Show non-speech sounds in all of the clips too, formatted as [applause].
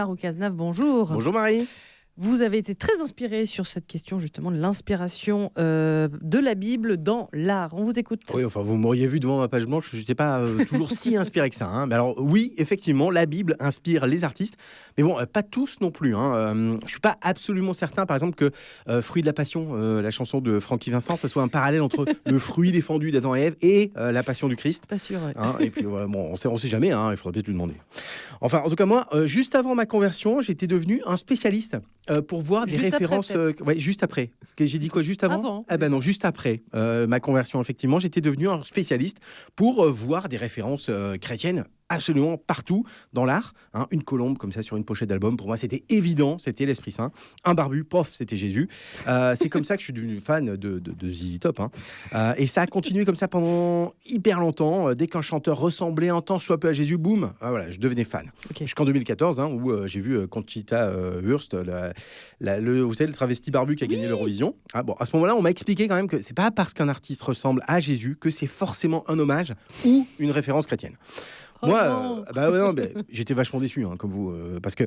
Amarou Cazenave, bonjour. Bonjour Marie. Vous avez été très inspiré sur cette question justement de l'inspiration euh, de la Bible dans l'art. On vous écoute. Oui, enfin vous m'auriez vu devant ma page blanche, je n'étais pas euh, toujours si inspiré que ça. hein. Mais alors oui, effectivement, la Bible inspire les artistes, mais bon, euh, pas tous non plus. Hein. Je suis pas absolument certain, par exemple, que Fruit de la Passion, la chanson de Francky Vincent, ce soit un parallèle entre [laughs] le fruit défendu d'Adam et Ève et la Passion du Christ. Pas sûr. ouais. Hein, et puis bon, on sait, on sait jamais, hein, il faudrait peut-être lui demander. Enfin, en tout cas, moi, juste avant ma conversion, j'étais devenu un spécialiste euh, pour voir des Juste après, références. euh, ouais, juste après. Que J'ai dit quoi juste avant Avant. Ah ben non, juste après euh, ma conversion, effectivement, j'étais devenu un spécialiste pour euh, voir des références euh, chrétiennes absolument partout dans l'art. hein. une colombe comme ça sur une pochette d'album, pour moi c'était évident, c'était l'Esprit Saint. Un barbu, pof, c'était Jésus. Euh, c'est comme ça que je suis devenu fan de, de, de ZZ Top. hein. Euh, et ça a continué comme ça pendant hyper longtemps. Euh, Dès qu'un chanteur ressemblait un tant soit peu à Jésus, boum, ah, voilà, je devenais fan. Ok. Jusqu'en 2014, hein, où euh, j'ai vu Conchita Wurst, la- la- le, vous savez, le travesti barbu qui a gagné l'Eurovision. Ah, bon, à ce moment-là, on m'a expliqué quand même que c'est pas parce qu'un artiste ressemble à Jésus que c'est forcément un hommage ou une référence chrétienne. Oh Moi, non. euh, bah ouais, non, mais [laughs] j'étais vachement déçu, hein, comme vous, euh, parce que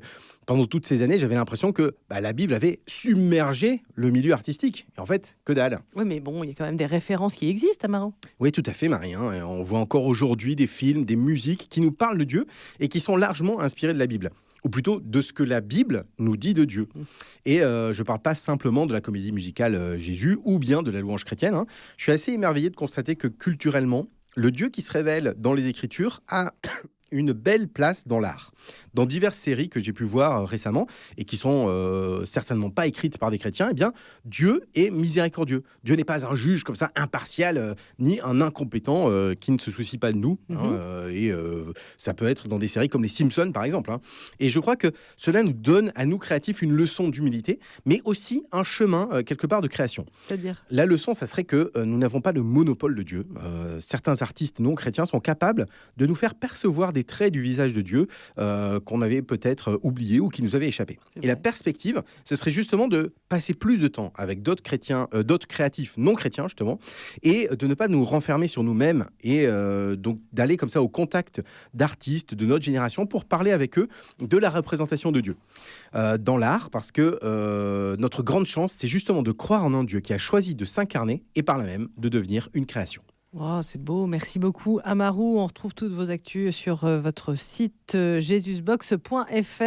pendant toutes ces années, j'avais l'impression que bah, la Bible avait submergé le milieu artistique. Et en fait, que dalle. Oui, mais bon, il y a quand même des références qui existent, Amaro. Oui, tout à fait, Marie. hein. Et On voit encore aujourd'hui des films, des musiques qui nous parlent de Dieu et qui sont largement inspirés de la Bible. Ou plutôt de ce que la Bible nous dit de Dieu. Et euh, je ne parle pas simplement de la comédie musicale Jésus ou bien de la louange chrétienne. hein. Je suis assez émerveillé de constater que culturellement, le Dieu qui se révèle dans les Écritures a [coughs] une belle place dans l'art. Dans diverses séries que j'ai pu voir euh, récemment et qui sont euh, certainement pas écrites par des chrétiens, eh bien, Dieu est miséricordieux. Dieu n'est pas un juge comme ça impartial, euh, ni un incompétent euh, qui ne se soucie pas de nous. hein, Mhm. et ça peut être dans des séries comme les Simpsons, par exemple. hein. Et je crois que cela nous donne à nous créatifs une leçon d'humilité, mais aussi un chemin quelque part de création. C'est-à-dire? La leçon, ça serait que nous n'avons pas le monopole de Dieu. Certains artistes non chrétiens sont capables de nous faire percevoir des traits du visage de Dieu euh, qu'on avait peut-être euh, oubliés ou qui nous avaient échappé. Et la perspective, ce serait justement de passer plus de temps avec d'autres chrétiens, euh, d'autres créatifs non chrétiens justement, et de ne pas nous renfermer sur nous-mêmes et euh, donc d'aller comme ça au contact d'artistes de notre génération pour parler avec eux de la représentation de Dieu euh, dans l'art, parce que euh, notre grande chance, c'est justement de croire en un Dieu qui a choisi de s'incarner et par là même de devenir une création. C'est beau, merci beaucoup Amarou. On retrouve toutes vos actus sur euh, votre site euh, jesusbox.fr.